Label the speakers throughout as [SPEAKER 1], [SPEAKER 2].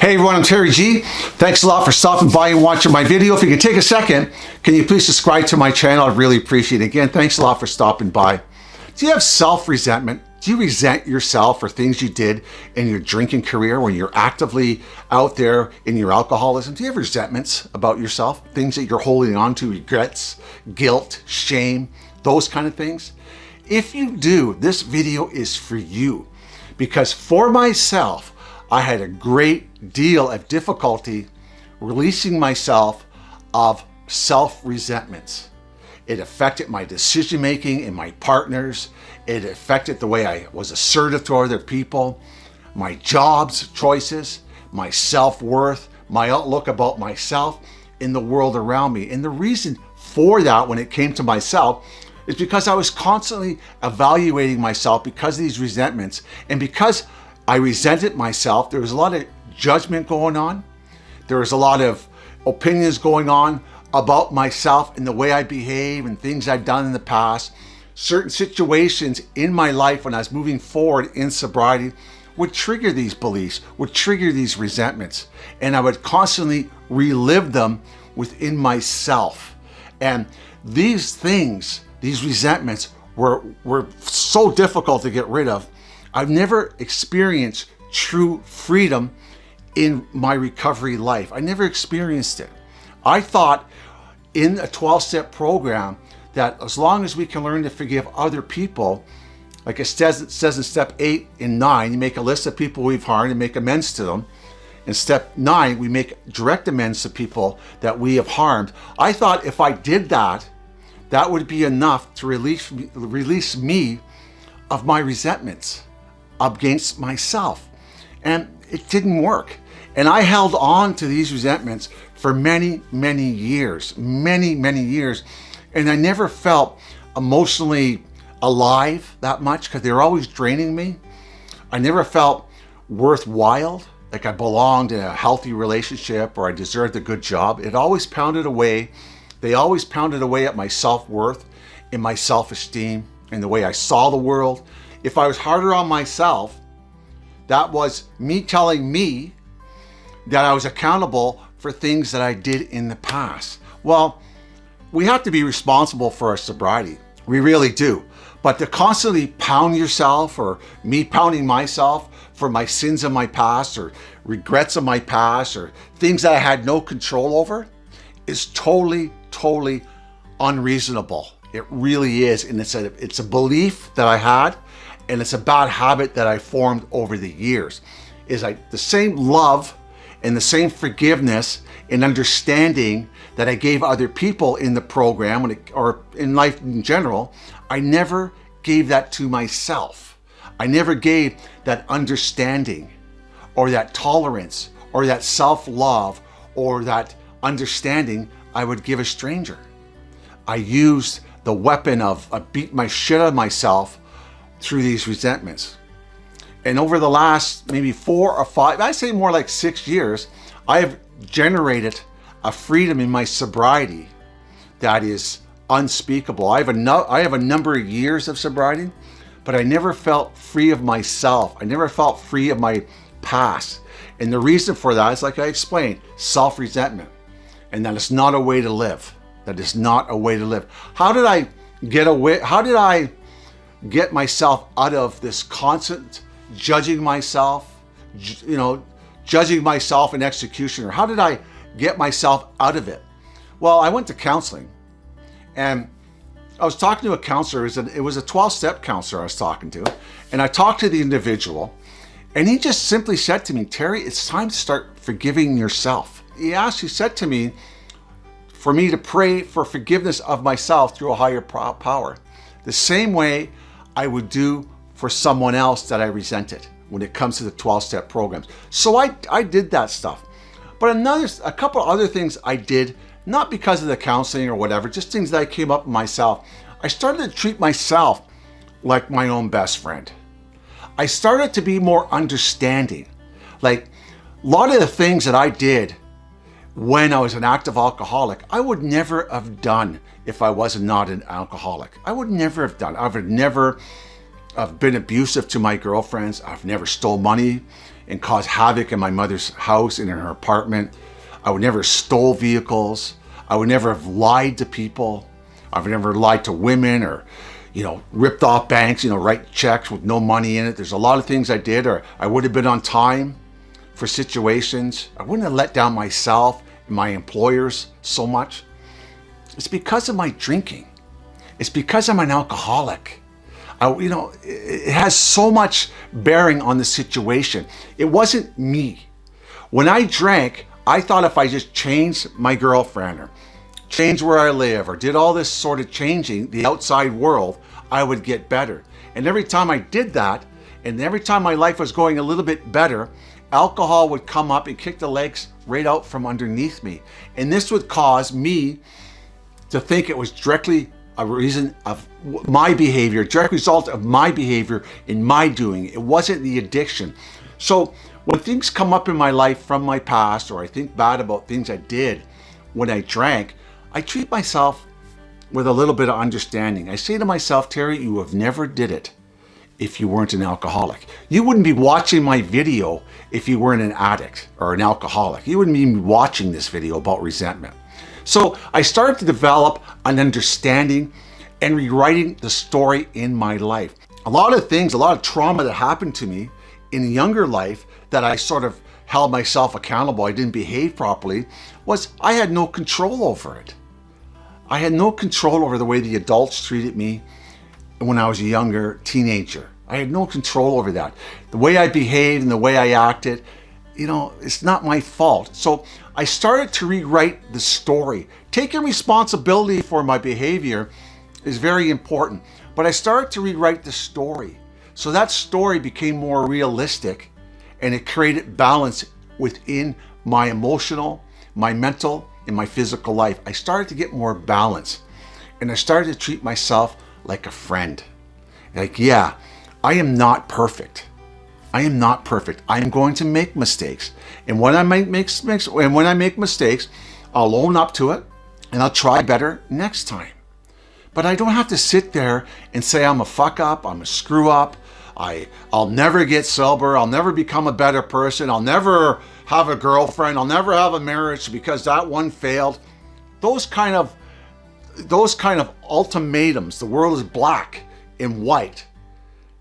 [SPEAKER 1] Hey everyone, I'm Terry G. Thanks a lot for stopping by and watching my video. If you can take a second, can you please subscribe to my channel? I'd really appreciate it. Again, thanks a lot for stopping by. Do you have self-resentment? Do you resent yourself for things you did in your drinking career when you're actively out there in your alcoholism? Do you have resentments about yourself? Things that you're holding on to, regrets, guilt, shame, those kind of things? If you do, this video is for you because for myself, I had a great deal of difficulty releasing myself of self-resentments. It affected my decision-making and my partners. It affected the way I was assertive to other people, my jobs choices, my self-worth, my outlook about myself in the world around me. And the reason for that when it came to myself is because I was constantly evaluating myself because of these resentments and because I resented myself. There was a lot of judgment going on. There was a lot of opinions going on about myself and the way I behave and things I've done in the past. Certain situations in my life when I was moving forward in sobriety would trigger these beliefs, would trigger these resentments. And I would constantly relive them within myself. And these things, these resentments were, were so difficult to get rid of I've never experienced true freedom in my recovery life. I never experienced it. I thought in a 12-step program that as long as we can learn to forgive other people, like it says, it says in step eight and nine, you make a list of people we've harmed and make amends to them. In step nine, we make direct amends to people that we have harmed. I thought if I did that, that would be enough to release, release me of my resentments against myself. And it didn't work. And I held on to these resentments for many, many years, many, many years. And I never felt emotionally alive that much because they were always draining me. I never felt worthwhile, like I belonged in a healthy relationship or I deserved a good job. It always pounded away. They always pounded away at my self-worth and my self-esteem and the way I saw the world if I was harder on myself, that was me telling me that I was accountable for things that I did in the past. Well, we have to be responsible for our sobriety. We really do. But to constantly pound yourself or me pounding myself for my sins of my past or regrets of my past or things that I had no control over is totally, totally unreasonable. It really is. And it's a, it's a belief that I had and it's a bad habit that I formed over the years, is like the same love and the same forgiveness and understanding that I gave other people in the program it, or in life in general, I never gave that to myself. I never gave that understanding or that tolerance or that self-love or that understanding I would give a stranger. I used the weapon of I beat my shit out of myself through these resentments. And over the last maybe four or five, I say more like six years, I have generated a freedom in my sobriety that is unspeakable. I have a, no, I have a number of years of sobriety, but I never felt free of myself. I never felt free of my past. And the reason for that is like I explained, self-resentment. And that it's not a way to live. That is not a way to live. How did I get away? How did I get myself out of this constant judging myself, you know, judging myself in executioner? how did I get myself out of it? Well, I went to counseling and I was talking to a counselor. It was a 12-step counselor I was talking to. And I talked to the individual and he just simply said to me, Terry, it's time to start forgiving yourself. He asked, he said to me, for me to pray for forgiveness of myself through a higher power. The same way I would do for someone else that I resented when it comes to the 12-step programs. So I, I did that stuff. But another, a couple other things I did, not because of the counseling or whatever, just things that I came up with myself. I started to treat myself like my own best friend. I started to be more understanding. Like a lot of the things that I did when I was an active alcoholic, I would never have done if I was not an alcoholic. I would never have done. I would never I've been abusive to my girlfriends. I've never stole money and caused havoc in my mother's house and in her apartment. I would never stole vehicles. I would never have lied to people. I've never lied to women or, you know, ripped off banks, you know, write checks with no money in it. There's a lot of things I did or I would have been on time for situations. I wouldn't have let down myself my employers so much. It's because of my drinking. It's because I'm an alcoholic. I, you know, it has so much bearing on the situation. It wasn't me. When I drank, I thought if I just changed my girlfriend or changed where I live or did all this sort of changing the outside world, I would get better. And every time I did that, and every time my life was going a little bit better, alcohol would come up and kick the legs right out from underneath me. And this would cause me to think it was directly a reason of my behavior, direct result of my behavior in my doing. It wasn't the addiction. So when things come up in my life from my past, or I think bad about things I did when I drank, I treat myself with a little bit of understanding. I say to myself, Terry, you have never did it if you weren't an alcoholic. You wouldn't be watching my video if you weren't an addict or an alcoholic. You wouldn't be watching this video about resentment. So I started to develop an understanding and rewriting the story in my life. A lot of things, a lot of trauma that happened to me in younger life that I sort of held myself accountable, I didn't behave properly, was I had no control over it. I had no control over the way the adults treated me when I was a younger teenager. I had no control over that. The way I behaved and the way I acted, you know, it's not my fault. So I started to rewrite the story. Taking responsibility for my behavior is very important, but I started to rewrite the story. So that story became more realistic and it created balance within my emotional, my mental, and my physical life. I started to get more balance and I started to treat myself like a friend. Like, yeah, I am not perfect. I am not perfect. I am going to make mistakes. And when I make mistakes, and when I make mistakes, I'll own up to it and I'll try better next time. But I don't have to sit there and say I'm a fuck up, I'm a screw up, I, I'll never get sober, I'll never become a better person, I'll never have a girlfriend, I'll never have a marriage because that one failed. Those kind of those kind of ultimatums, the world is black and white.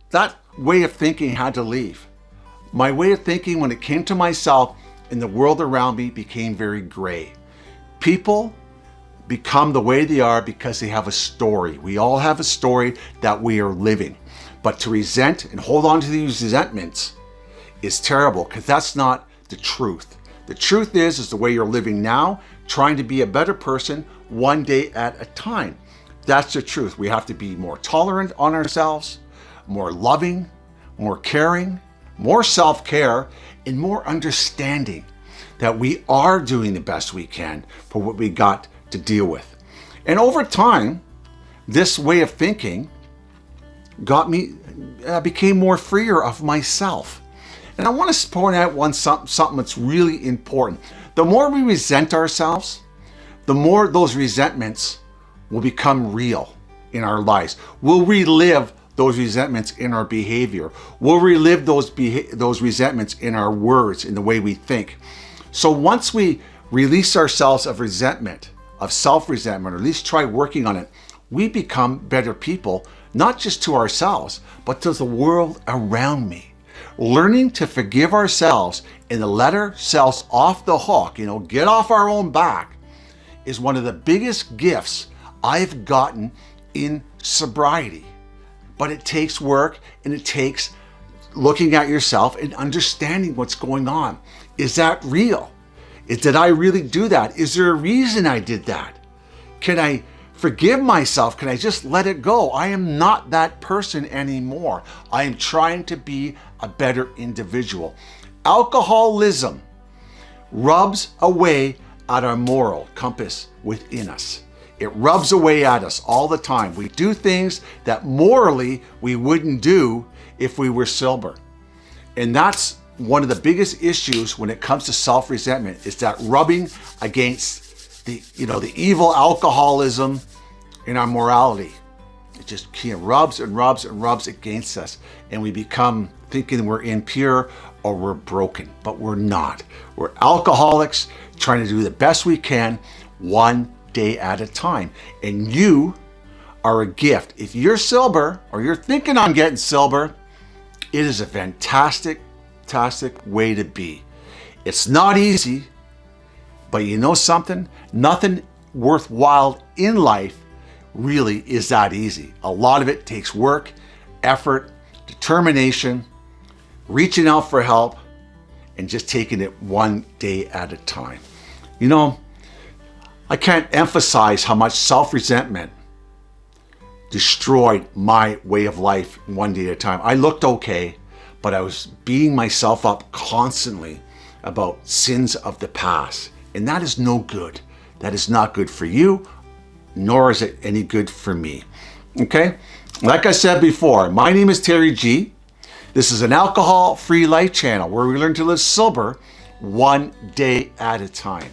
[SPEAKER 1] That way of thinking had to leave. My way of thinking when it came to myself and the world around me became very gray. People become the way they are because they have a story. We all have a story that we are living. But to resent and hold on to these resentments is terrible because that's not the truth. The truth is, is the way you're living now, trying to be a better person one day at a time. That's the truth. We have to be more tolerant on ourselves, more loving, more caring, more self-care, and more understanding that we are doing the best we can for what we got to deal with. And over time, this way of thinking got me, I became more freer of myself. And I want to point out one something, something that's really important. The more we resent ourselves, the more those resentments will become real in our lives. We'll relive those resentments in our behavior. We'll relive those, those resentments in our words, in the way we think. So once we release ourselves of resentment, of self-resentment, or at least try working on it, we become better people, not just to ourselves, but to the world around me. Learning to forgive ourselves and to let ourselves off the hook, you know, get off our own back, is one of the biggest gifts I've gotten in sobriety. But it takes work and it takes looking at yourself and understanding what's going on. Is that real? Did I really do that? Is there a reason I did that? Can I forgive myself? Can I just let it go? I am not that person anymore. I am trying to be a better individual. Alcoholism rubs away at our moral compass within us. It rubs away at us all the time. We do things that morally we wouldn't do if we were sober. And that's one of the biggest issues when it comes to self-resentment is that rubbing against the, you know, the evil alcoholism in our morality. it just rubs and rubs and rubs against us. And we become thinking we're impure or we're broken, but we're not. We're alcoholics trying to do the best we can one day at a time. And you are a gift. If you're sober or you're thinking on getting sober, it is a fantastic, fantastic way to be. It's not easy, but you know something? Nothing worthwhile in life really is that easy. A lot of it takes work, effort, determination, reaching out for help, and just taking it one day at a time. You know, I can't emphasize how much self-resentment destroyed my way of life one day at a time. I looked okay, but I was beating myself up constantly about sins of the past. And that is no good. That is not good for you, nor is it any good for me. Okay? Like I said before, my name is Terry G. This is an alcohol-free life channel where we learn to live sober one day at a time.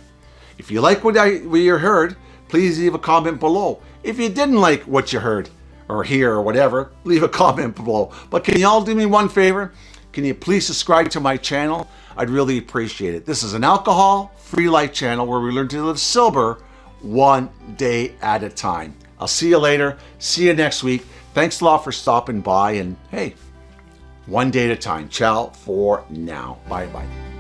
[SPEAKER 1] If you like what, I, what you heard, please leave a comment below. If you didn't like what you heard or hear or whatever, leave a comment below. But can you all do me one favor? Can you please subscribe to my channel? I'd really appreciate it. This is an alcohol-free life channel where we learn to live sober one day at a time. I'll see you later. See you next week. Thanks a lot for stopping by and hey, one day at a time. Ciao for now. Bye-bye.